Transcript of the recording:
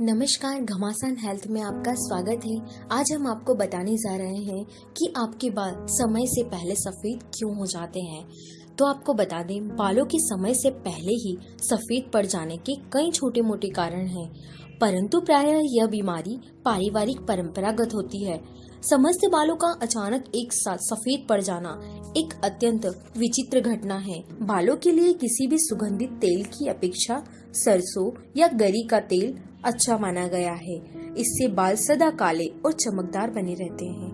नमस्कार, घमासान हेल्थ में आपका स्वागत है। आज हम आपको बताने जा रहे हैं कि आपके बाल समय से पहले सफ़ेद क्यों हो जाते हैं। तो आपको बता दें, बालों के समय से पहले ही सफ़ेद पड़ जाने के कई छोटे मोटे कारण हैं। परंतु प्रायः यह बीमारी पारिवारिक परंपरागत होती है। समस्त बालों का अचानक एक साथ सफ़ेद पड़ जाना एक अत्यंत विचित्र घटना है। बालों के लिए किसी भी सुगंधित तेल की अपेक्षा सरसों या गरी का तेल अच्छा माना गया है। इससे बाल सदा काले और चमकदार बने रहते हैं।